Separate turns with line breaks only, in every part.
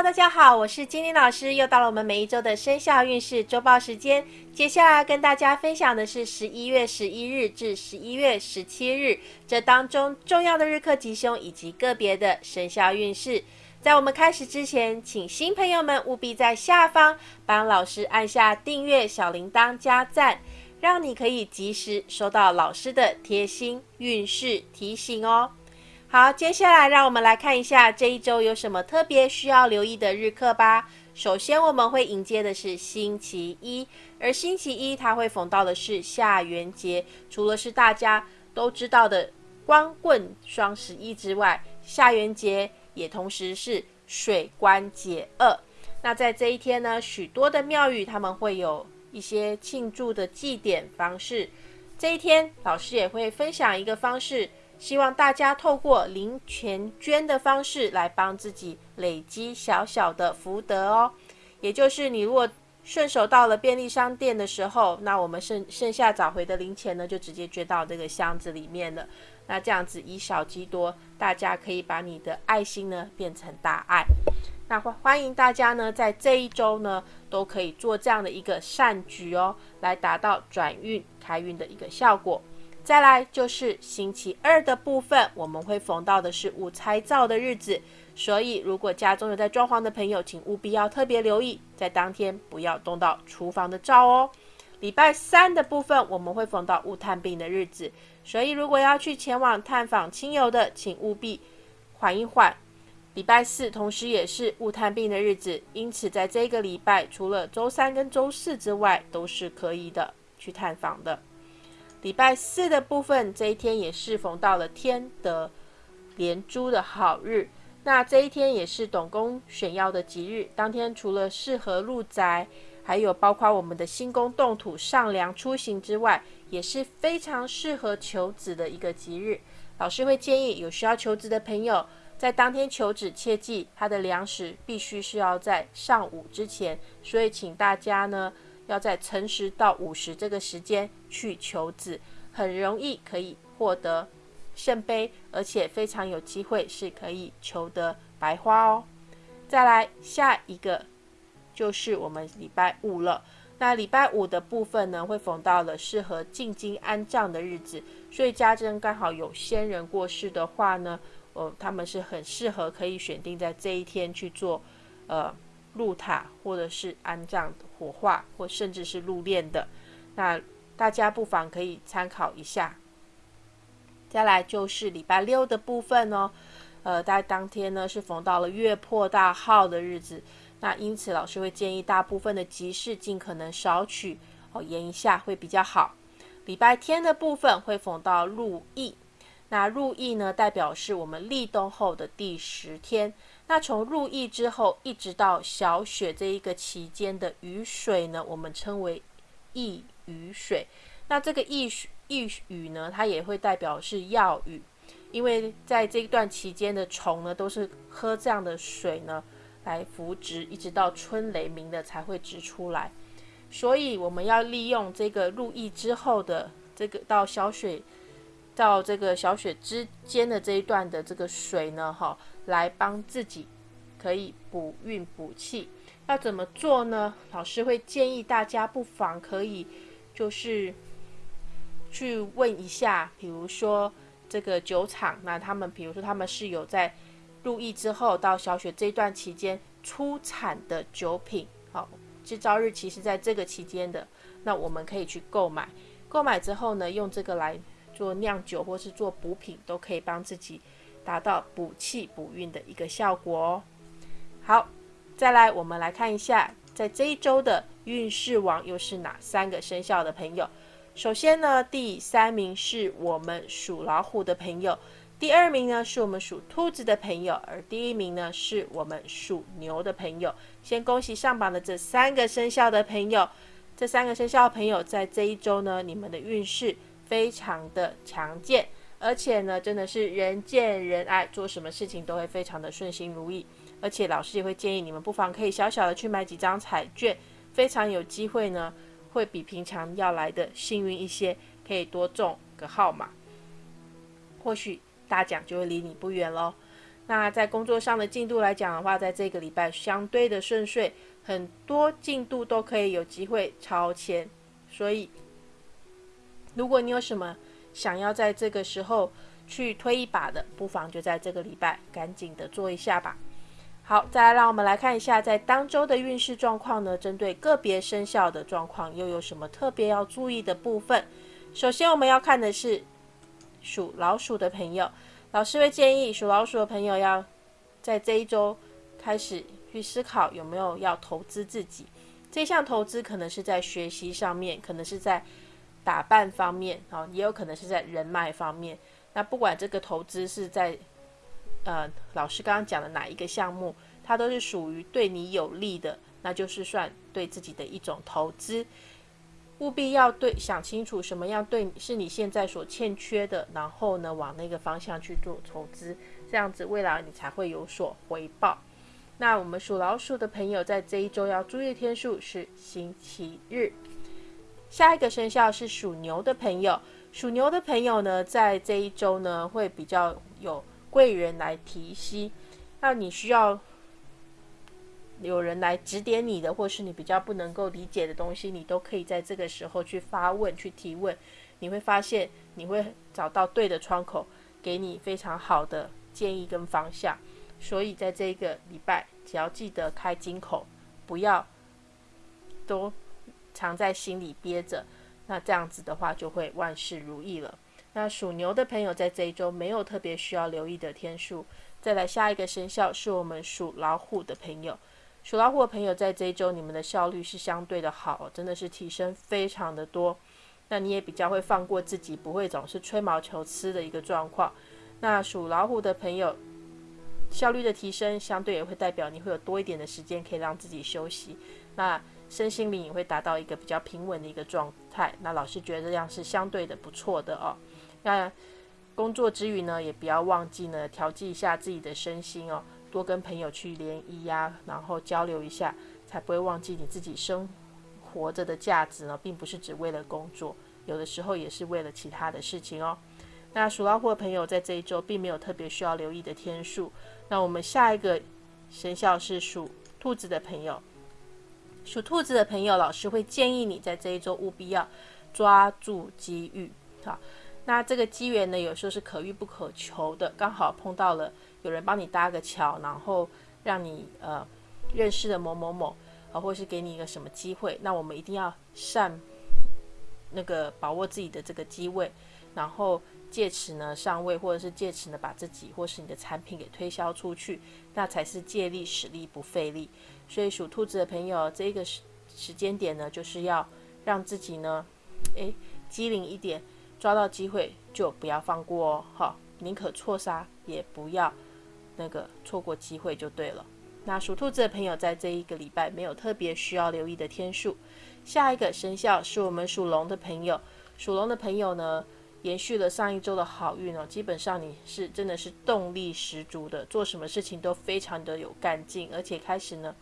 大家好，我是金玲老师，又到了我们每一周的生肖运势周报时间。接下来跟大家分享的是十一月十一日至十一月十七日这当中重要的日课吉凶以及个别的生肖运势。在我们开始之前，请新朋友们务必在下方帮老师按下订阅、小铃铛、加赞，让你可以及时收到老师的贴心运势提醒哦。好，接下来让我们来看一下这一周有什么特别需要留意的日课吧。首先，我们会迎接的是星期一，而星期一它会逢到的是下元节。除了是大家都知道的光棍双十一之外，下元节也同时是水关节二。那在这一天呢，许多的庙宇他们会有一些庆祝的祭典方式。这一天，老师也会分享一个方式。希望大家透过零钱捐的方式来帮自己累积小小的福德哦。也就是你如果顺手到了便利商店的时候，那我们剩剩下找回的零钱呢，就直接捐到这个箱子里面了。那这样子以少积多，大家可以把你的爱心呢变成大爱。那欢欢迎大家呢在这一周呢都可以做这样的一个善举哦，来达到转运开运的一个效果。再来就是星期二的部分，我们会逢到的是午财灶的日子，所以如果家中有在装潢的朋友，请务必要特别留意，在当天不要动到厨房的灶哦。礼拜三的部分，我们会逢到误探病的日子，所以如果要去前往探访亲友的，请务必缓一缓。礼拜四同时也是误探病的日子，因此在这个礼拜，除了周三跟周四之外，都是可以的去探访的。礼拜四的部分，这一天也适逢到了天德连珠的好日。那这一天也是董公选要的吉日。当天除了适合入宅，还有包括我们的新宫动土、上梁出行之外，也是非常适合求子的一个吉日。老师会建议有需要求子的朋友，在当天求子，切记他的粮食必须是要在上午之前。所以请大家呢。要在辰时到午时这个时间去求子，很容易可以获得圣杯，而且非常有机会是可以求得白花哦。再来下一个就是我们礼拜五了。那礼拜五的部分呢，会逢到了适合进京安葬的日子，所以家珍刚好有先人过世的话呢，哦，他们是很适合可以选定在这一天去做，呃。入塔或者是安葬、火化或甚至是入殓的，那大家不妨可以参考一下。再来就是礼拜六的部分哦，呃，在当天呢是逢到了月破大号的日子，那因此老师会建议大部分的集市尽可能少取哦，延一下会比较好。礼拜天的部分会逢到入意，那入意呢代表是我们立冬后的第十天。那从入意之后，一直到小雪这一个期间的雨水呢，我们称为易雨水。那这个易易雨呢，它也会代表是药雨，因为在这一段期间的虫呢，都是喝这样的水呢来扶植，一直到春雷鸣的才会植出来。所以我们要利用这个入意之后的这个到小雪到这个小雪之间的这一段的这个水呢，哈。来帮自己可以补运补气，要怎么做呢？老师会建议大家不妨可以就是去问一下，比如说这个酒厂，那他们比如说他们是有在入役之后到小雪这段期间出产的酒品，好，制造日期是在这个期间的，那我们可以去购买，购买之后呢，用这个来做酿酒或是做补品，都可以帮自己。达到补气补运的一个效果哦。好，再来我们来看一下，在这一周的运势王又是哪三个生肖的朋友？首先呢，第三名是我们属老虎的朋友，第二名呢是我们属兔子的朋友，而第一名呢是我们属牛的朋友。先恭喜上榜的这三个生肖的朋友，这三个生肖朋友在这一周呢，你们的运势非常的强健。而且呢，真的是人见人爱，做什么事情都会非常的顺心如意。而且老师也会建议你们，不妨可以小小的去买几张彩券，非常有机会呢，会比平常要来的幸运一些，可以多中个号码，或许大奖就会离你不远喽。那在工作上的进度来讲的话，在这个礼拜相对的顺遂，很多进度都可以有机会超前。所以，如果你有什么想要在这个时候去推一把的，不妨就在这个礼拜赶紧的做一下吧。好，再来让我们来看一下在当周的运势状况呢，针对个别生肖的状况又有什么特别要注意的部分？首先我们要看的是属老鼠的朋友。老师会建议属老鼠的朋友要在这一周开始去思考有没有要投资自己。这项投资可能是在学习上面，可能是在打扮方面，啊，也有可能是在人脉方面。那不管这个投资是在呃老师刚刚讲的哪一个项目，它都是属于对你有利的，那就是算对自己的一种投资。务必要对想清楚什么样对是你现在所欠缺的，然后呢往那个方向去做投资，这样子未来你才会有所回报。那我们属老鼠的朋友在这一周要注意的天数是星期日。下一个生肖是属牛的朋友，属牛的朋友呢在这一周呢会比较有贵人来提携，那你需要。有人来指点你的，或是你比较不能够理解的东西，你都可以在这个时候去发问、去提问。你会发现，你会找到对的窗口，给你非常好的建议跟方向。所以，在这个礼拜，只要记得开金口，不要都藏在心里憋着。那这样子的话，就会万事如意了。那属牛的朋友在这一周没有特别需要留意的天数。再来下一个生肖是我们属老虎的朋友。属老虎的朋友，在这一周，你们的效率是相对的好，真的是提升非常的多。那你也比较会放过自己，不会总是吹毛求疵的一个状况。那属老虎的朋友，效率的提升，相对也会代表你会有多一点的时间可以让自己休息。那身心灵也会达到一个比较平稳的一个状态。那老师觉得这样是相对的不错的哦。那工作之余呢，也不要忘记呢，调剂一下自己的身心哦。多跟朋友去联谊呀，然后交流一下，才不会忘记你自己生活着的价值呢，并不是只为了工作，有的时候也是为了其他的事情哦。那属老虎的朋友在这一周并没有特别需要留意的天数。那我们下一个生肖是属兔子的朋友，属兔子的朋友，老师会建议你在这一周务必要抓住机遇，好。那这个机缘呢，有时候是可遇不可求的，刚好碰到了有人帮你搭个桥，然后让你呃认识了某某某，啊，或是给你一个什么机会，那我们一定要善那个把握自己的这个机会，然后借此呢上位，或者是借此呢把自己或是你的产品给推销出去，那才是借力使力不费力。所以属兔子的朋友，这个时时间点呢，就是要让自己呢，诶机灵一点。抓到机会就不要放过哦，哈，宁可错杀也不要那个错过机会就对了。那属兔子的朋友在这一个礼拜没有特别需要留意的天数。下一个生肖是我们属龙的朋友，属龙的朋友呢，延续了上一周的好运哦，基本上你是真的是动力十足的，做什么事情都非常的有干劲，而且开始呢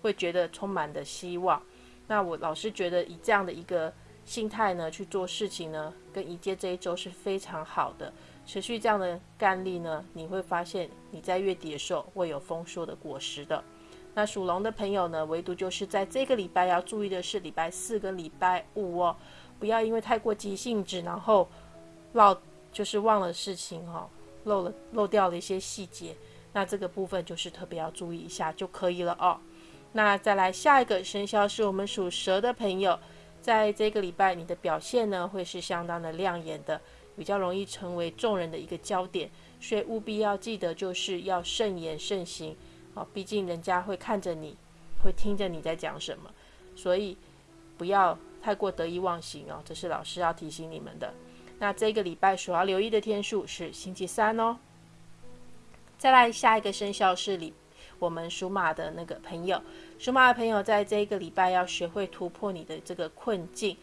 会觉得充满的希望。那我老是觉得以这样的一个。心态呢去做事情呢，跟迎接这一周是非常好的，持续这样的干力呢，你会发现你在月底的时候会有丰硕的果实的。那属龙的朋友呢，唯独就是在这个礼拜要注意的是礼拜四跟礼拜五哦，不要因为太过急性子，然后漏就是忘了事情哈，漏了漏掉了一些细节，那这个部分就是特别要注意一下就可以了哦。那再来下一个生肖是我们属蛇的朋友。在这个礼拜，你的表现呢会是相当的亮眼的，比较容易成为众人的一个焦点，所以务必要记得就是要慎言慎行哦，毕竟人家会看着你，会听着你在讲什么，所以不要太过得意忘形哦，这是老师要提醒你们的。那这个礼拜所要留意的天数是星期三哦。再来下一个生肖是礼。我们属马的那个朋友，属马的朋友，在这一个礼拜要学会突破你的这个困境。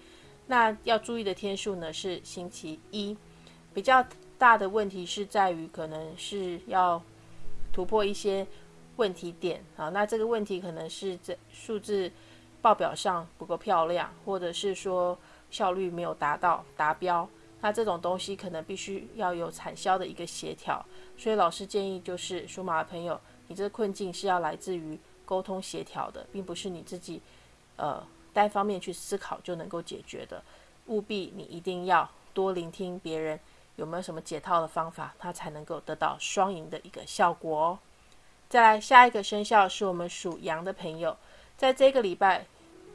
那要注意的天数呢是星期一。比较大的问题是在于，可能是要突破一些问题点啊。那这个问题可能是这数字报表上不够漂亮，或者是说效率没有达到达标。那这种东西可能必须要有产销的一个协调，所以老师建议就是属马的朋友，你这个困境是要来自于沟通协调的，并不是你自己呃单方面去思考就能够解决的。务必你一定要多聆听别人有没有什么解套的方法，它才能够得到双赢的一个效果哦。再来下一个生肖是我们属羊的朋友，在这个礼拜，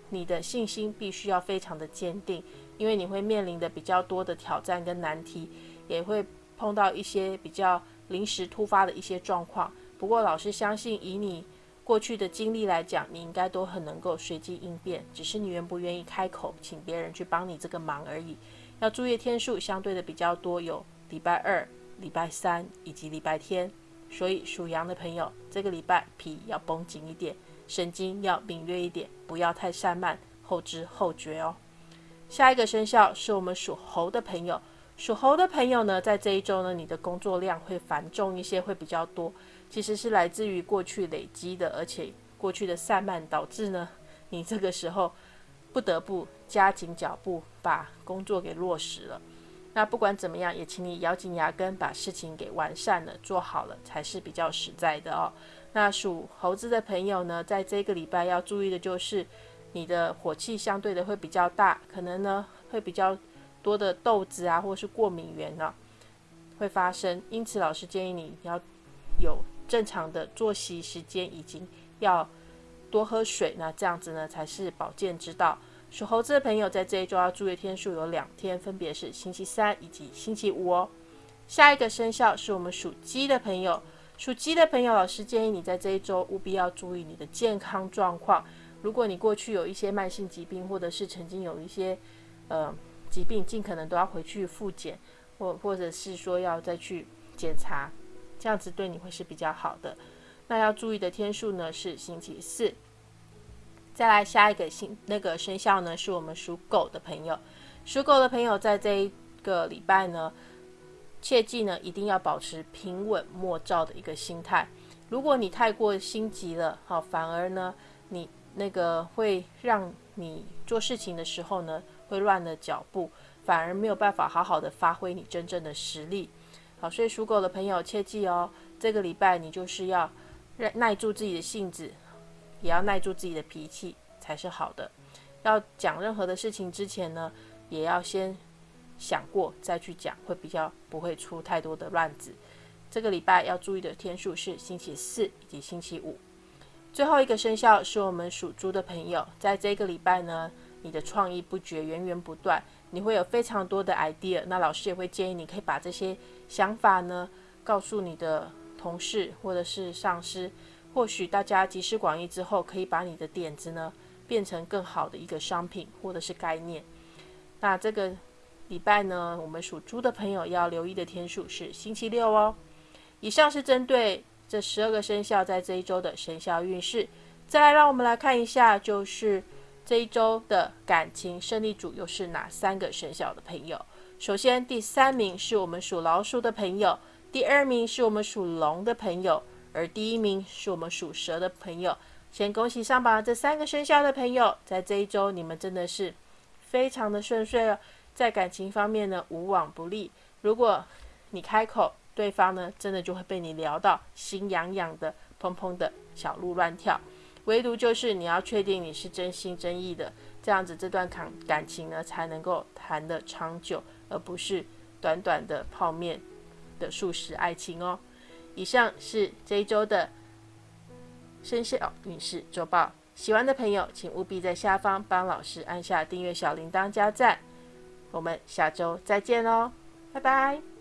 你的信心必须要非常的坚定。因为你会面临的比较多的挑战跟难题，也会碰到一些比较临时突发的一些状况。不过老师相信，以你过去的经历来讲，你应该都很能够随机应变，只是你愿不愿意开口，请别人去帮你这个忙而已。要注意天数相对的比较多，有礼拜二、礼拜三以及礼拜天。所以属羊的朋友，这个礼拜皮要绷紧一点，神经要敏锐一点，不要太散漫、后知后觉哦。下一个生肖是我们属猴的朋友，属猴的朋友呢，在这一周呢，你的工作量会繁重一些，会比较多。其实是来自于过去累积的，而且过去的散漫导致呢，你这个时候不得不加紧脚步把工作给落实了。那不管怎么样，也请你咬紧牙根把事情给完善了，做好了才是比较实在的哦。那属猴子的朋友呢，在这个礼拜要注意的就是。你的火气相对的会比较大，可能呢会比较多的痘子啊，或是过敏源呢会发生。因此，老师建议你要有正常的作息时间，以及要多喝水。那这样子呢才是保健之道。属猴子的朋友在这一周要注意天数有两天，分别是星期三以及星期五哦。下一个生肖是我们属鸡的朋友，属鸡的朋友，老师建议你在这一周务必要注意你的健康状况。如果你过去有一些慢性疾病，或者是曾经有一些呃疾病，尽可能都要回去复检，或或者是说要再去检查，这样子对你会是比较好的。那要注意的天数呢是星期四。再来下一个星那个生肖呢，是我们属狗的朋友。属狗的朋友在这一个礼拜呢，切记呢一定要保持平稳莫躁的一个心态。如果你太过心急了，好，反而呢你。那个会让你做事情的时候呢，会乱了脚步，反而没有办法好好的发挥你真正的实力。好，所以属狗的朋友切记哦，这个礼拜你就是要耐住自己的性子，也要耐住自己的脾气才是好的。要讲任何的事情之前呢，也要先想过再去讲，会比较不会出太多的乱子。这个礼拜要注意的天数是星期四以及星期五。最后一个生肖是我们属猪的朋友，在这个礼拜呢，你的创意不绝，源源不断，你会有非常多的 idea。那老师也会建议你可以把这些想法呢，告诉你的同事或者是上司，或许大家集思广益之后，可以把你的点子呢，变成更好的一个商品或者是概念。那这个礼拜呢，我们属猪的朋友要留意的天数是星期六哦。以上是针对。这十二个生肖在这一周的生肖运势，再来让我们来看一下，就是这一周的感情胜利组又是哪三个生肖的朋友？首先，第三名是我们属老鼠的朋友，第二名是我们属龙的朋友，而第一名是我们属蛇的朋友。先恭喜上榜这三个生肖的朋友，在这一周你们真的是非常的顺遂哦，在感情方面呢无往不利。如果你开口。对方呢，真的就会被你聊到心痒痒的、砰砰的小鹿乱跳。唯独就是你要确定你是真心真意的，这样子这段感感情呢才能够谈得长久，而不是短短的泡面的速食爱情哦。以上是这一周的生肖运势周报，喜欢的朋友请务必在下方帮老师按下订阅小铃铛加赞。我们下周再见喽，拜拜。